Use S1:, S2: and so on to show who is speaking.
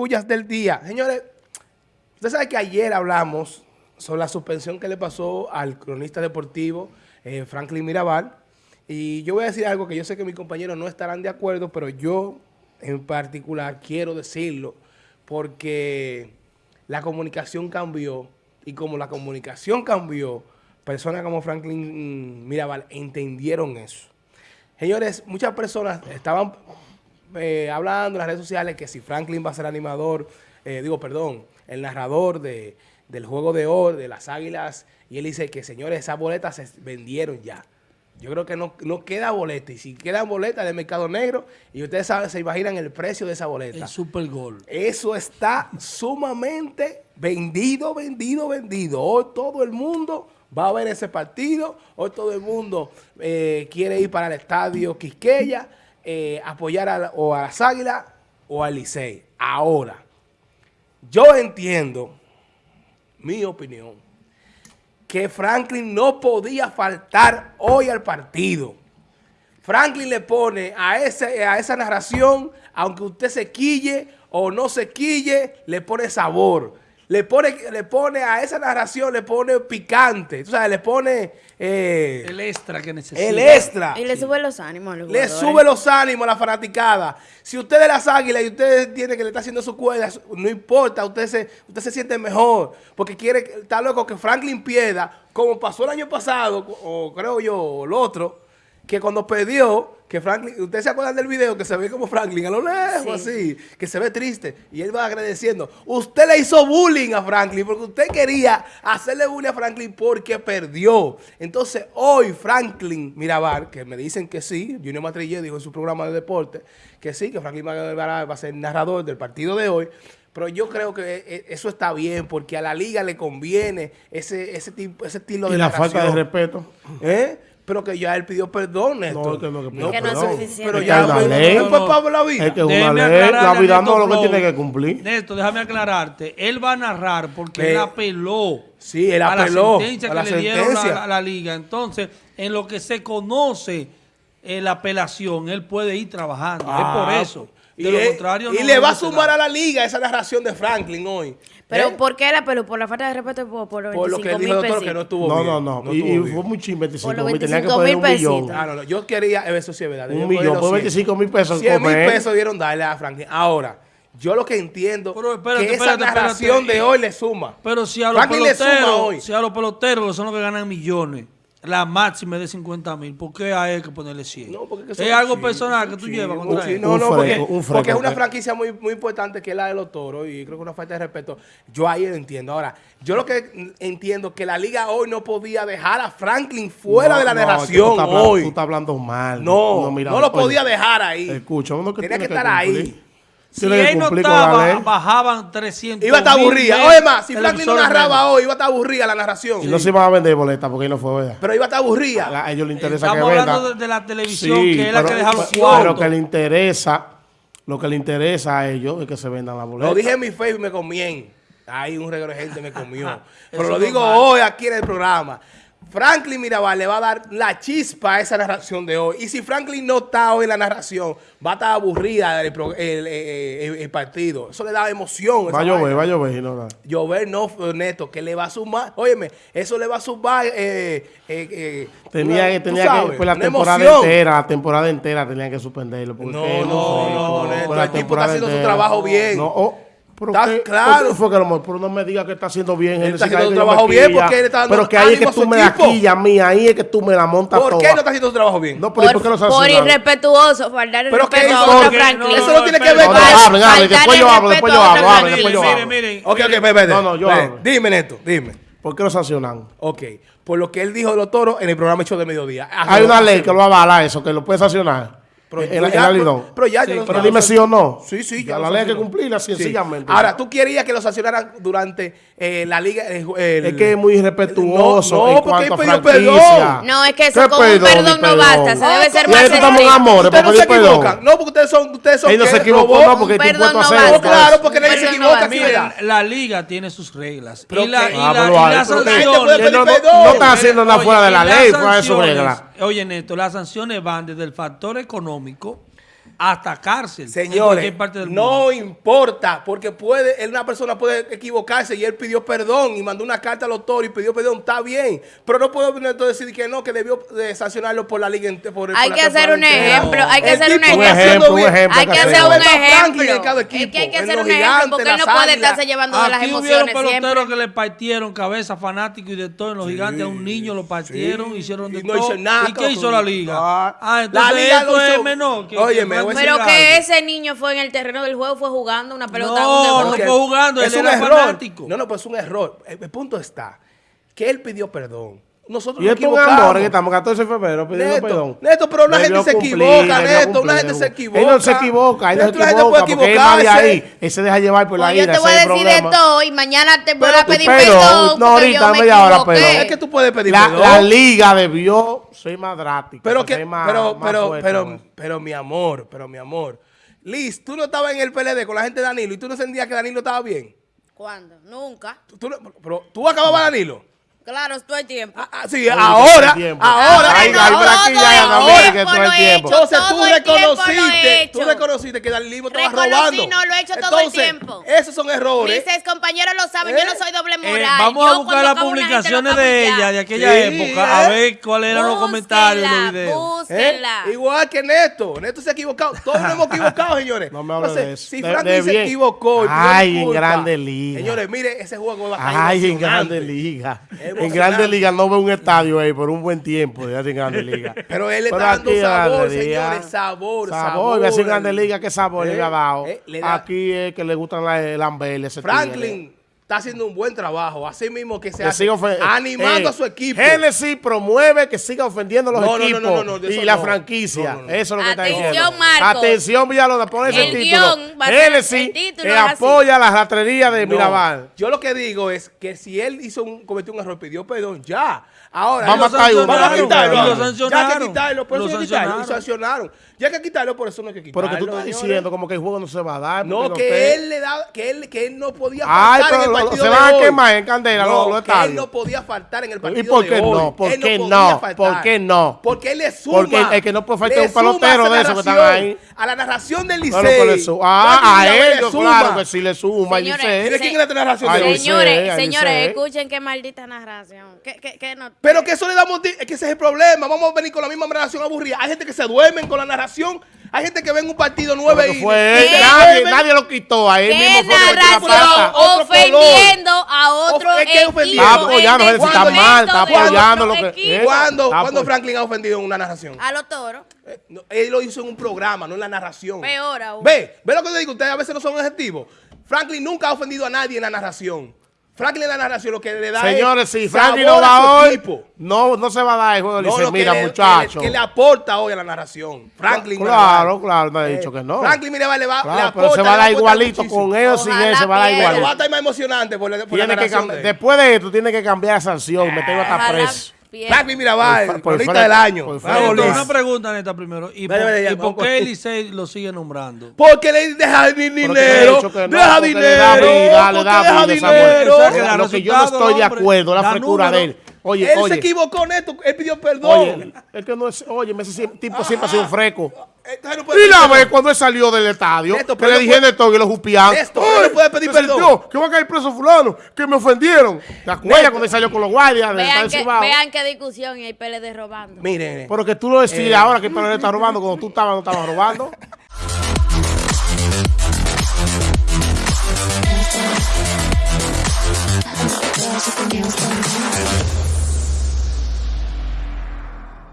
S1: Pullas del día. Señores, usted sabe que ayer hablamos sobre la suspensión que le pasó al cronista deportivo eh, Franklin Mirabal. Y yo voy a decir algo que yo sé que mis compañeros no estarán de acuerdo, pero yo en particular quiero decirlo porque la comunicación cambió y como la comunicación cambió, personas como Franklin Mirabal entendieron eso. Señores, muchas personas estaban eh, hablando en las redes sociales que si Franklin va a ser animador, eh, digo, perdón, el narrador de, del juego de oro, de las águilas, y él dice que, señores, esas boletas se vendieron ya. Yo creo que no, no queda boleta, y si queda boleta de mercado negro, y ustedes saben, se imaginan el precio de esa boleta.
S2: El super gol.
S1: Eso está sumamente vendido, vendido, vendido. Hoy todo el mundo va a ver ese partido, hoy todo el mundo eh, quiere ir para el estadio Quisqueya, eh, apoyar a, o a las Águilas o al Licey. Ahora, yo entiendo, mi opinión, que Franklin no podía faltar hoy al partido. Franklin le pone a, ese, a esa narración, aunque usted se quille o no se quille, le pone sabor le pone, le pone a esa narración, le pone picante, tú sabes, le pone...
S2: Eh, el extra que necesita.
S1: El extra.
S3: Y le sube los ánimos a
S1: los Le sube los ánimos a la fanaticada. Si usted de las águilas y usted entiende que le está haciendo su cuerda, no importa, usted se, usted se siente mejor, porque quiere, está loco que Franklin pierda, como pasó el año pasado, o creo yo, o el otro, que cuando perdió, que Franklin, ustedes se acuerdan del video que se ve como Franklin a lo lejos así, que se ve triste y él va agradeciendo. Usted le hizo bullying a Franklin porque usted quería hacerle bullying a Franklin porque perdió. Entonces hoy Franklin Mirabal, que me dicen que sí, Junior Matrille dijo en su programa de deporte que sí, que Franklin Mirabal va a ser narrador del partido de hoy. Pero yo creo que e, e, eso está bien porque a la liga le conviene ese, ese, tipo, ese estilo
S4: de
S1: ¿Y
S4: la falta de respeto?
S1: ¿Eh? Pero que ya él pidió perdón, Néstor.
S3: No, que no, que, no, que no es suficiente.
S1: Pero ya
S4: es una ley.
S1: No, no, la vida.
S4: Es que una ley, la vida no lo que tiene que cumplir.
S2: Néstor, déjame aclararte. Él va a narrar porque él apeló.
S1: Sí, él apeló
S2: a la sentencia que le dieron a, la liga. Entonces, en lo que se conoce eh, la apelación, él puede ir trabajando. es por ah,
S1: y, y le va a sumar a la liga esa narración de Franklin hoy.
S3: ¿Pero ¿Eh? por qué la pero ¿Por la falta de respeto por,
S1: por los por lo que dijo el doctor que no estuvo
S4: no,
S1: bien.
S4: No, no, no. Y, y fue muy ching, 25
S3: mil. Tenía que poner un millón.
S1: Ah, no, no. Yo quería, eso sí es verdad.
S4: Un millón, por 25 mil pesos.
S1: 100 mil pesos dieron darle a Franklin. Ahora, yo lo que entiendo pero, espérate, que esa narración de hoy le suma.
S2: Pero si a los peloteros, si a los peloteros son los que ganan millones la máxima es de 50 mil. ¿Por qué hay que ponerle 100? No, porque es algo personal que tú llevas contra
S1: él. No, no, porque, porque, es una franquicia muy, muy importante que es la de los toros y creo que una falta de respeto. Yo ahí lo entiendo. Ahora, yo lo que entiendo que la liga hoy no podía dejar a Franklin fuera de la narración
S4: tú
S1: hoy.
S4: Tú estás hablando mal.
S1: No, no, lo podía dejar ahí.
S4: Escucha, uno que
S1: Tenía que estar ahí.
S2: Si él no estaba, bajaban 300
S1: Iba a estar aburrida. Oye, más, si Franklin no narraba hoy, iba a estar aburrida la narración.
S4: Y no se iban a vender boletas porque ahí no fue, ¿verdad?
S1: Pero iba a estar aburrida.
S4: A ellos les interesa que
S2: venda. Estamos hablando de, la televisión, que es la que deja los cuartos.
S4: Pero que le interesa, lo que le interesa a ellos es que se vendan las boletas.
S1: Lo dije en mi Facebook y me comían. Ahí un regalo de gente me comió. Pero lo digo hoy aquí en el programa. Franklin Mirabal le va a dar la chispa a esa narración de hoy. Y si Franklin no está hoy en la narración, va a estar aburrida el, el, partido. Eso le da emoción.
S4: Va a llover, va a llover.
S1: No, Llover no, Neto, que le va a sumar. Óyeme, eso le va a sumar. Eh, eh, eh
S4: tenía que, tenía que, pues la temporada entera, la temporada entera tenía que suspenderlo.
S1: no, no, no, no, Neto, el tipo está haciendo su trabajo bien.
S4: No, oh, pero
S1: está claro.
S4: Fue que a lo mejor no me diga que está haciendo bien.
S1: Él está haciendo su trabajo bien porque él está
S4: dando Pero que ahí es que tú me la quillas mía, ahí es que tú me la montas
S1: ¿Por qué no está haciendo su trabajo bien?
S3: No, pero por, ¿por qué no Por irrespetuoso, faltar el
S1: pero
S3: respeto
S1: a otra Franklin. Eso no tiene que ver
S4: con... Hable, hable, después yo hablo, después yo hablo, hable, después yo hablo.
S1: Miren, miren. Ok, ok, espérate.
S4: No, no, yo hablo.
S1: Dime, Neto, dime.
S4: ¿Por qué lo sancionan?
S1: Ok, por lo que él dijo de los toros en el programa hecho de mediodía.
S4: Hay una ley que lo avala eso, que lo puede sancionar. Pero, el, el,
S1: pero, ya, sí,
S4: pero dime sí o no.
S1: Sí, sí.
S4: Ya la ley hay que cumplirla sencillamente.
S1: Ahora, ¿tú querías que lo sancionaran durante eh, la liga? Eh,
S4: el, es que es muy irrespetuoso
S1: no,
S4: no,
S1: en cuanto
S4: a franquicia.
S3: No, es que eso con un perdón no basta. Se debe ser más
S4: estamos en amores
S1: Ustedes no se equivocan. No, porque ustedes son... Ustedes son
S4: Ellos no se equivocan, no, porque
S3: estoy impuesto a
S1: hacer. Claro, porque nadie se equivoca.
S2: Miren, la liga tiene sus reglas. Y las
S4: sanciones... No están haciendo nada fuera de la ley, fuera de sus reglas.
S2: Oye, Neto, las sanciones van desde el factor económico hasta cárcel.
S1: Señores, parte del no importa, porque puede, una persona puede equivocarse y él pidió perdón y mandó una carta al autor y pidió perdón, está bien, pero no puedo decir que no, que debió de sancionarlo por la liga por
S3: Hay que hacer un ejemplo, hay que hacer un ejemplo. Hay que hacer un ejemplo. Es que hay que hacer un ejemplo porque él no puede estarse llevando de las emociones
S2: peloteros que le partieron cabeza fanáticos y de todo en los gigantes, a un niño lo partieron, hicieron de todo. ¿Y qué hizo la liga? Ah, entonces la liga esto es menor.
S3: Oye, pero que ese niño fue en el terreno del juego, fue jugando una pelota.
S2: No, no fue jugando, él era fanático.
S1: No, no, pues es un error. El punto está que él pidió perdón. Nosotros
S4: y nos equivocamos. que estamos 14 de febrero pidiendo Neto, perdón.
S1: Neto, pero una gente se equivoca, Neto. Una gente se equivoca.
S4: Él no se equivoca, él no se equivoca. Porque él va de ahí. Él se deja llevar por la ira.
S3: Yo te voy a decir de todo y mañana te voy a pedir perdón.
S4: No, ahorita media hora
S1: perdón. Es que tú puedes pedir
S4: perdón. La liga debió ser más drástica.
S1: Pero que, pero, pero, pero, pero, mi amor, pero mi amor. Liz, tú no estabas en el PLD con la gente de Danilo y tú no sentías que Danilo estaba bien.
S3: ¿Cuándo? Nunca.
S1: pero tú acababas Danilo.
S3: Claro, todo el tiempo.
S1: Ah, ah sí, ahora, ahora,
S4: hay, hay que todo el tiempo.
S1: Entonces tú reconociste, tú reconociste que Danilo estaba robando.
S3: no, lo he hecho todo el tiempo.
S1: Esos son errores.
S3: Mis compañeros lo saben, yo no ¿Eh? soy doble eh, moral.
S2: vamos a buscar las publicaciones de ella, de aquella época, a ¿eh? ver cuáles eran los comentarios los videos.
S1: Igual que Neto. Neto se ha equivocado. Todos nos hemos equivocado, señores.
S4: No me hables de eso.
S1: Si Franklin se equivocó.
S4: Ay, en Grande Liga.
S1: Señores, mire, ese juego va a
S4: Ay, en Grande Liga en Grandes Ligas no veo un estadio ahí por un buen tiempo, ya en Grandes Ligas.
S1: Pero él está dando sabor, señores, sabor, sabor. Sabor,
S4: a en Grandes Ligas, ¿qué sabor le ha dado? Eh, aquí es que le gustan las lambeles.
S1: Franklin está haciendo un buen trabajo, así mismo que se hace, animando a su equipo.
S4: Genesis promueve que siga ofendiendo a los equipos y la franquicia. Eso es lo que está diciendo.
S3: Marco.
S4: Atención, Villalona, pon ese título. Genesis apoya la rastrería de Mirabal.
S1: Yo lo que digo es que si él hizo un, cometió un error, pidió perdón, ya. Ahora,
S2: vamos, a, quitarlo.
S1: Ya que quitarlo, por eso quitarlo. Y sancionaron. Ya que quitarlo, por eso no hay que quitarlo.
S4: Pero que tú estás diciendo como que el juego no se va a dar.
S1: No, que él le da, que él, que él no podía faltar en el partido
S4: Se van a quemar en candela no, los,
S1: que él no podía faltar en el partido
S4: ¿Y por qué no? ¿Por qué no? ¿Por qué no?
S1: Porque él le suma.
S4: Porque el que no puede faltar un pelotero de esos que están ahí.
S1: A la narración del Licey.
S4: ah, a ellos, claro que sí le suma.
S1: Señores, ¿quién es la narración
S3: de Señores, señores, escuchen qué maldita narración.
S1: Pero que eso le damos, es que ese es el problema. Vamos a venir con la misma narración aburrida. Hay gente que se duermen con la narración hay gente que ve en un partido nueve y,
S4: fue nadie, nadie, lo quitó. A él mismo
S3: fue ofendiendo a otro
S1: es que
S3: equipo.
S4: Está apoyando, está mal, está apoyando lo que...
S1: ¿Cuándo, ¿Cuándo Franklin ha ofendido en una narración?
S3: A los toros.
S1: Eh, él lo hizo en un programa, no en la narración.
S3: Peor aún.
S1: Ve, ve lo que te digo, ustedes a veces no son objetivos. Franklin nunca ha ofendido a nadie en la narración. Franklin la narración lo que le da
S4: Señores, si Franklin no va hoy, no, no se va a dar el juego. No, dice, mira, muchacho.
S1: Que le, aporta hoy a la narración. Franklin
S4: Claro, claro, no he dicho que no.
S1: Franklin, mira, le va,
S4: le aporta. Pero se va a dar igualito con ellos sin él, se va a dar igualito.
S1: va a estar más emocionante por, por la narración.
S4: después de esto, tiene que cambiar la sanción, me tengo hasta preso.
S1: Franklin Mirabal, bonita del año.
S2: una pregunta, Neta, primero. ¿Y, por, qué Elisei lo sigue nombrando?
S1: Porque le deja dinero. deja dinero.
S4: Le da dinero. Lo que yo no estoy de acuerdo, la frescura de él. Oye,
S1: él se equivocó, Neto. Él pidió perdón.
S4: Oye, es que no es, oye, ese tipo siempre ha sido entonces no puede y la vez cuando él salió del estadio, que le dije puede... de todo y lo jupián.
S1: Esto, no puede pedir perdón.
S4: Sintió, que van a caer preso fulano, que me ofendieron. ¿Te acuerdas cuando él salió con los guardias?
S3: Vean, que, vean qué discusión y hay PLD robando.
S1: Miren.
S4: Eh, Pero que tú lo decías eh, ahora que el PLD está robando, cuando tú estabas no estabas robando.